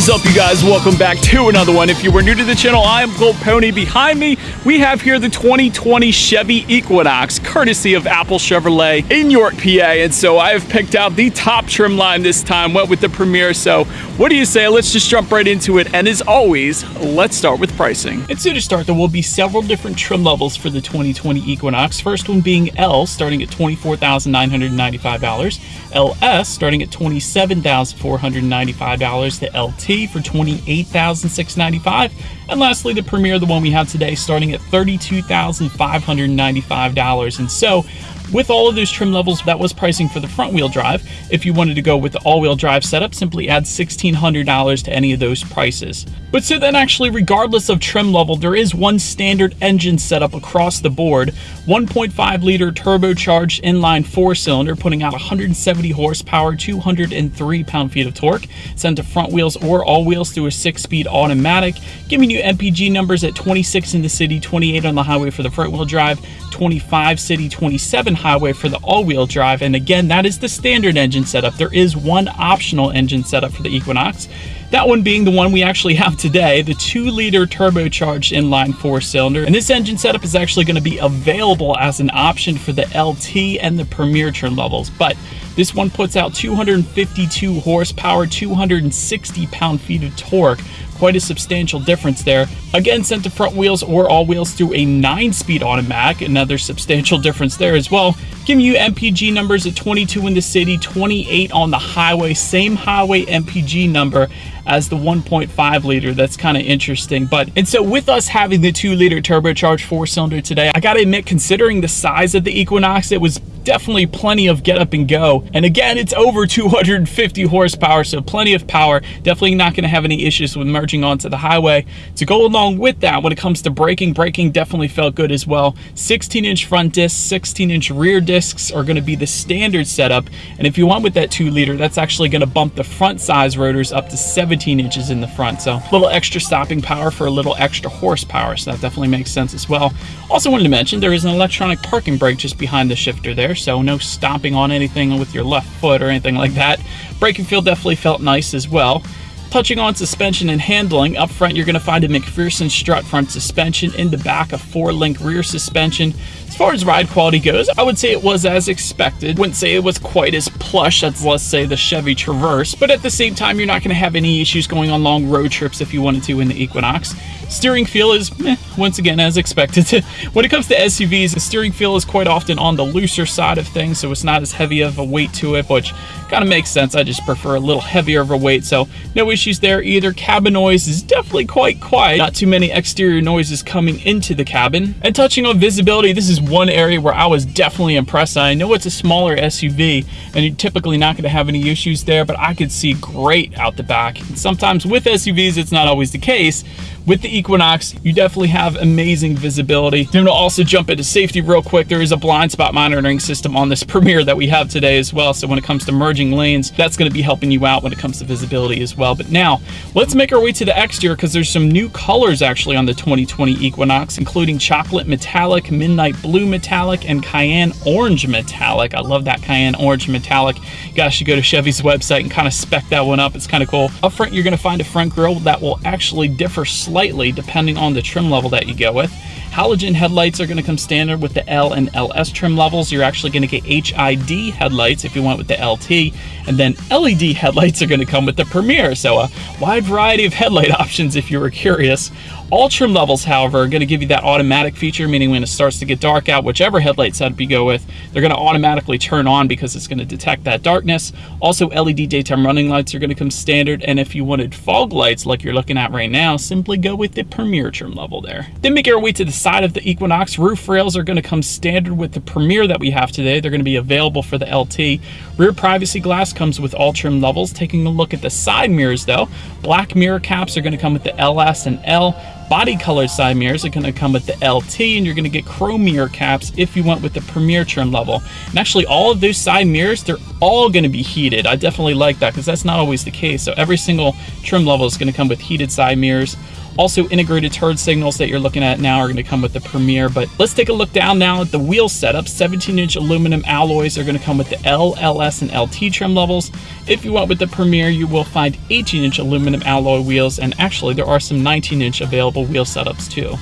is up, you guys? Welcome back to another one. If you were new to the channel, I am Gold Pony. Behind me, we have here the 2020 Chevy Equinox, courtesy of Apple Chevrolet in York, PA. And so I have picked out the top trim line this time, went with the Premier. So what do you say? Let's just jump right into it. And as always, let's start with pricing. And so to start, there will be several different trim levels for the 2020 Equinox. First one being L, starting at $24,995. LS, starting at $27,495. The LT for $28,695. And lastly, the Premier, the one we have today, starting at $32,595. And so with all of those trim levels, that was pricing for the front wheel drive. If you wanted to go with the all-wheel drive setup, simply add $1,600 to any of those prices. But so then actually, regardless of trim level, there is one standard engine setup across the board. 1.5 liter turbocharged inline four cylinder, putting out 170 horsepower, 203 pound-feet of torque, sent to front wheels or all wheels through a six-speed automatic, giving you MPG numbers at 26 in the city, 28 on the highway for the front wheel drive, 25 city, 27 highway for the all-wheel drive. And again, that is the standard engine setup. There is one optional engine setup for the Equinox. That one being the one we actually have today, the 2-liter turbocharged inline 4-cylinder. And this engine setup is actually going to be available as an option for the LT and the Premier trim levels. But this one puts out 252 horsepower, 260 pound-feet of torque, quite a substantial difference there. Again, sent to front wheels or all wheels through a 9-speed automatic, another substantial difference there as well. Giving you MPG numbers at 22 in the city, 28 on the highway, same highway MPG number as the 1.5 liter. That's kind of interesting. But and so with us having the 2 liter turbocharged 4 cylinder today, I gotta admit, considering the size of the Equinox, it was definitely plenty of get up and go. And again, it's over 250 horsepower, so plenty of power. Definitely not going to have any issues with merging onto the highway. To go along with that, when it comes to braking, braking definitely felt good as well. 16 inch front discs, 16 inch rear discs are going to be the standard setup. And if you want with that 2 liter, that's actually going to bump the front size rotors up to 17 inches in the front. So a little extra stopping power for a little extra horsepower. So that definitely makes sense as well. Also wanted to mention there is an electronic parking brake just behind the shifter there, so no stomping on anything with your left foot or anything like that. Braking feel definitely felt nice as well. Touching on suspension and handling, up front you're going to find a MacPherson strut front suspension, in the back a four-link rear suspension. As far as ride quality goes, I would say it was as expected. Wouldn't say it was quite as plush as, let's say, the Chevy Traverse, but at the same time, you're not going to have any issues going on long road trips if you wanted to in the Equinox. Steering feel is, once again, as expected. when it comes to SUVs, the steering feel is quite often on the looser side of things, so it's not as heavy of a weight to it, which kind of makes sense. I just prefer a little heavier of a weight, so no issues there either. Cabin noise is definitely quite quiet. Not too many exterior noises coming into the cabin. And touching on visibility, this is one area where I was definitely impressed. I know it's a smaller SUV, and you're typically not going to have any issues there, but I could see great out the back. And sometimes with SUVs, it's not always the case, with the Equinox, you definitely have amazing visibility. I'm gonna also jump into safety real quick. There is a blind spot monitoring system on this Premier that we have today as well. So when it comes to merging lanes, that's gonna be helping you out when it comes to visibility as well. But now, let's make our way to the exterior because there's some new colors actually on the 2020 Equinox, including chocolate metallic, midnight blue metallic, and cayenne orange metallic. I love that cayenne orange metallic. You guys should go to Chevy's website and kind of spec that one up. It's kind of cool. Up front, you're gonna find a front grille that will actually differ slightly depending on the trim level that you go with. Halogen headlights are going to come standard with the L and LS trim levels. You're actually going to get HID headlights if you went with the LT, and then LED headlights are going to come with the Premier. So a wide variety of headlight options if you were curious. All trim levels, however, are going to give you that automatic feature, meaning when it starts to get dark out, whichever headlight setup you go with, they're going to automatically turn on because it's going to detect that darkness. Also, LED daytime running lights are going to come standard, and if you wanted fog lights like you're looking at right now, simply go with the Premier trim level there. Then make our way to the side of the Equinox. Roof rails are going to come standard with the Premier that we have today. They're going to be available for the LT. Rear privacy glass comes with all trim levels. Taking a look at the side mirrors though, black mirror caps are going to come with the LS and L. Body colored side mirrors are going to come with the LT and you're going to get chrome mirror caps if you went with the Premier trim level. And actually all of those side mirrors, they're all going to be heated. I definitely like that because that's not always the case. So every single trim level is going to come with heated side mirrors. Also, integrated turn signals that you're looking at now are going to come with the Premier. But let's take a look down now at the wheel setup. 17-inch aluminum alloys are going to come with the L, LS, and LT trim levels. If you went with the Premier, you will find 18-inch aluminum alloy wheels, and actually there are some 19-inch available wheel setups too.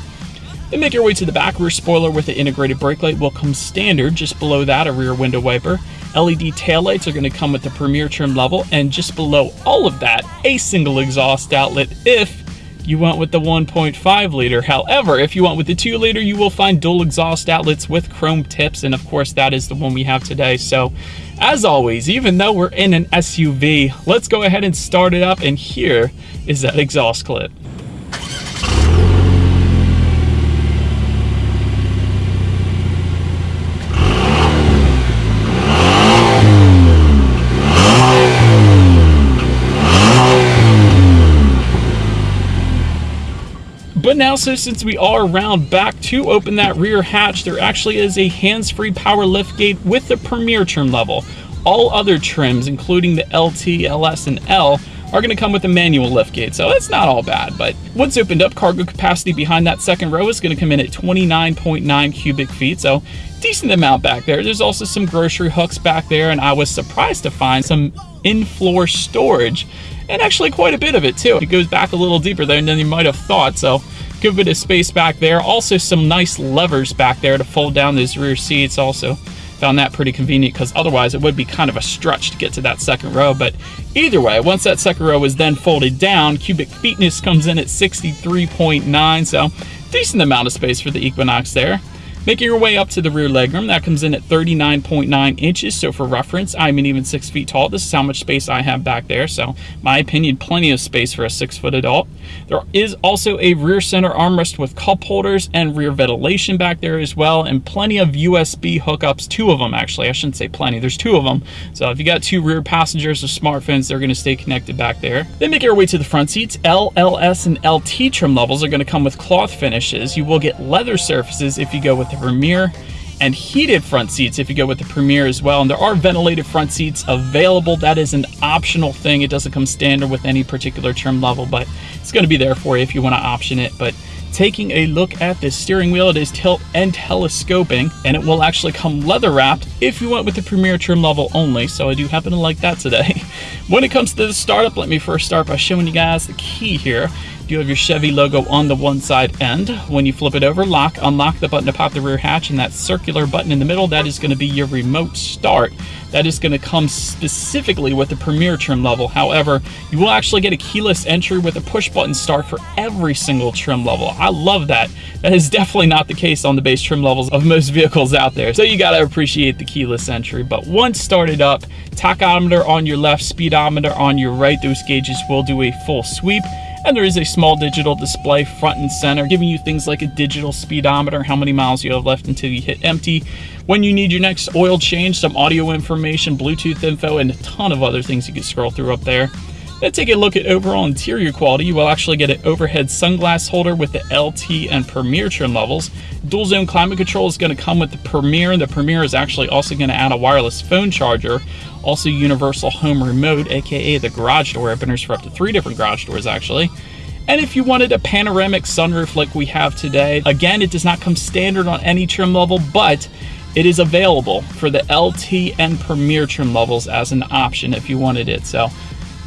Then make your way to the back rear spoiler with the integrated brake light will come standard. Just below that, a rear window wiper. LED taillights are going to come with the Premier trim level, and just below all of that, a single exhaust outlet if you went with the 1.5 liter. However, if you went with the 2 liter, you will find dual exhaust outlets with chrome tips, and of course, that is the one we have today. So, as always, even though we're in an SUV, let's go ahead and start it up, and here is that exhaust clip. But now, so since we are around back to open that rear hatch, there actually is a hands-free power liftgate with the Premier trim level. All other trims, including the LT, LS, and L, are going to come with a manual liftgate, so it's not all bad. But once opened up, cargo capacity behind that second row is going to come in at 29.9 cubic feet, so decent amount back there. There's also some grocery hooks back there, and I was surprised to find some in-floor storage, and actually quite a bit of it too. It goes back a little deeper there than you might have thought, so good bit of space back there. Also some nice levers back there to fold down those rear seats also. Found that pretty convenient because otherwise it would be kind of a stretch to get to that second row. But either way, once that second row is then folded down, cubic feetness comes in at 63.9, so decent amount of space for the Equinox there. Making your way up to the rear legroom, that comes in at 39.9 inches. So for reference, I'm an even six feet tall. This is how much space I have back there. So my opinion, plenty of space for a six foot adult. There is also a rear center armrest with cup holders and rear ventilation back there as well. And plenty of USB hookups, two of them actually. I shouldn't say plenty, there's two of them. So if you got two rear passengers with smartphones, they're gonna stay connected back there. Then make your way to the front seats. L, LS, and LT trim levels are gonna come with cloth finishes. You will get leather surfaces if you go with the Premier and heated front seats if you go with the Premier as well. And there are ventilated front seats available. That is an optional thing. It doesn't come standard with any particular trim level, but it's going to be there for you if you want to option it. But taking a look at this steering wheel, it is tilt and telescoping, and it will actually come leather wrapped if you went with the Premier trim level only. So I do happen to like that today. when it comes to the startup, let me first start by showing you guys the key here. You have your Chevy logo on the one side end. When you flip it over, lock, unlock the button to pop the rear hatch, and that circular button in the middle, that is going to be your remote start. That is going to come specifically with the Premier trim level. However, you will actually get a keyless entry with a push button start for every single trim level. I love that. That is definitely not the case on the base trim levels of most vehicles out there. So you got to appreciate the keyless entry. But once started up, tachometer on your left, speedometer on your right, those gauges will do a full sweep and there is a small digital display front and center giving you things like a digital speedometer, how many miles you have left until you hit empty, when you need your next oil change, some audio information, Bluetooth info, and a ton of other things you can scroll through up there. Then take a look at overall interior quality. You will actually get an overhead sunglass holder with the LT and Premier trim levels. Dual zone climate control is going to come with the Premier. and The Premier is actually also going to add a wireless phone charger. Also universal home remote, aka the garage door openers for up to three different garage doors actually. And if you wanted a panoramic sunroof like we have today, again, it does not come standard on any trim level, but it is available for the LT and Premier trim levels as an option if you wanted it. So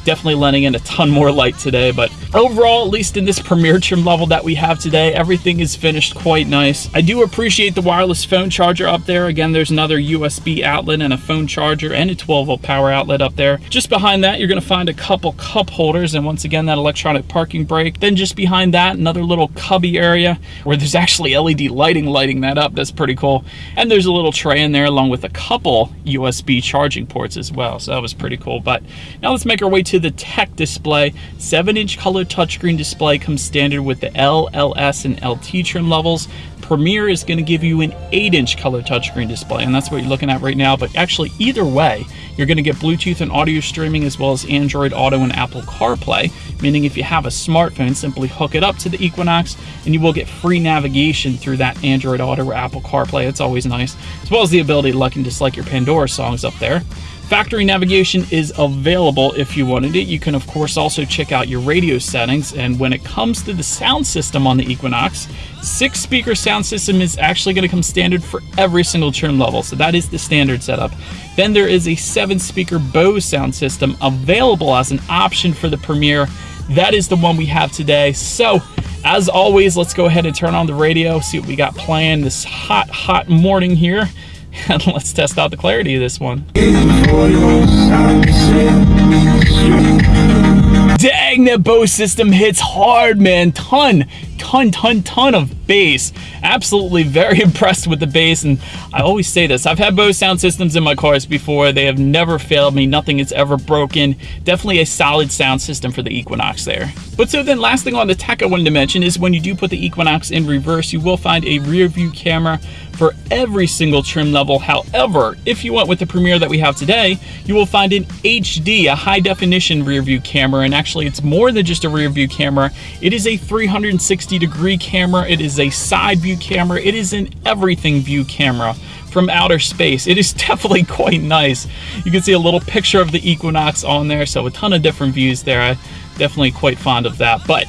definitely letting in a ton more light today. But overall, at least in this Premier trim level that we have today, everything is finished quite nice. I do appreciate the wireless phone charger up there. Again, there's another USB outlet and a phone charger and a 12 volt power outlet up there. Just behind that, you're gonna find a couple cup holders and once again, that electronic parking brake. Then just behind that, another little cubby area where there's actually LED lighting lighting that up. That's pretty cool. And there's a little tray in there along with a couple USB charging ports as well. So that was pretty cool. But now let's make our way to the tech display. 7-inch color touchscreen display comes standard with the L, LS, and LT trim levels. Premier is going to give you an 8-inch color touchscreen display, and that's what you're looking at right now. But actually, either way, you're going to get Bluetooth and audio streaming as well as Android Auto and Apple CarPlay, meaning if you have a smartphone, simply hook it up to the Equinox, and you will get free navigation through that Android Auto or Apple CarPlay. It's always nice, as well as the ability to like and dislike your Pandora songs up there. Factory navigation is available if you wanted it. You can of course also check out your radio settings and when it comes to the sound system on the Equinox, six speaker sound system is actually going to come standard for every single trim level. So that is the standard setup. Then there is a seven speaker Bose sound system available as an option for the Premier. That is the one we have today. So as always, let's go ahead and turn on the radio, see what we got playing this hot, hot morning here. And let's test out the clarity of this one. Dang, that Bose system hits hard, man. Ton, ton, ton, ton of bass. Absolutely very impressed with the bass, and I always say this. I've had Bose sound systems in my cars before. They have never failed me. Nothing is ever broken. Definitely a solid sound system for the Equinox there. But so then last thing on the tech I wanted to mention is when you do put the Equinox in reverse, you will find a rear view camera for every single trim level. However, if you went with the Premier that we have today, you will find an HD, a high definition rear view camera, and actually it's more than just a rear view camera. It is a 360 degree camera. It is a side view camera. It is an everything view camera from outer space. It is definitely quite nice. You can see a little picture of the Equinox on there, so a ton of different views there. I definitely quite fond of that. But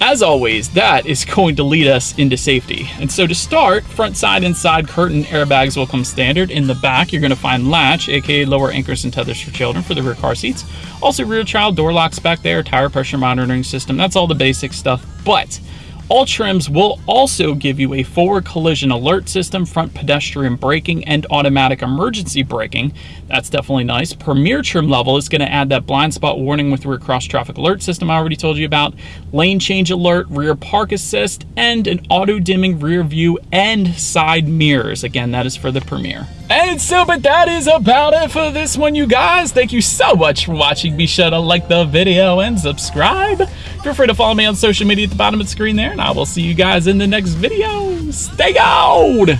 as always, that is going to lead us into safety. And so to start, front side and side curtain airbags will come standard. In the back, you're going to find latch, aka lower anchors and tethers for children for the rear car seats. Also rear child door locks back there, tire pressure monitoring system. That's all the basic stuff. But all trims will also give you a forward collision alert system, front pedestrian braking, and automatic emergency braking. That's definitely nice. Premier trim level is going to add that blind spot warning with rear cross traffic alert system I already told you about, lane change alert, rear park assist, and an auto dimming rear view and side mirrors. Again, that is for the Premier. And so, but that is about it for this one, you guys. Thank you so much for watching. Be sure to like the video and subscribe. Feel free to follow me on social media at the bottom of the screen there, and I will see you guys in the next video. Stay gold!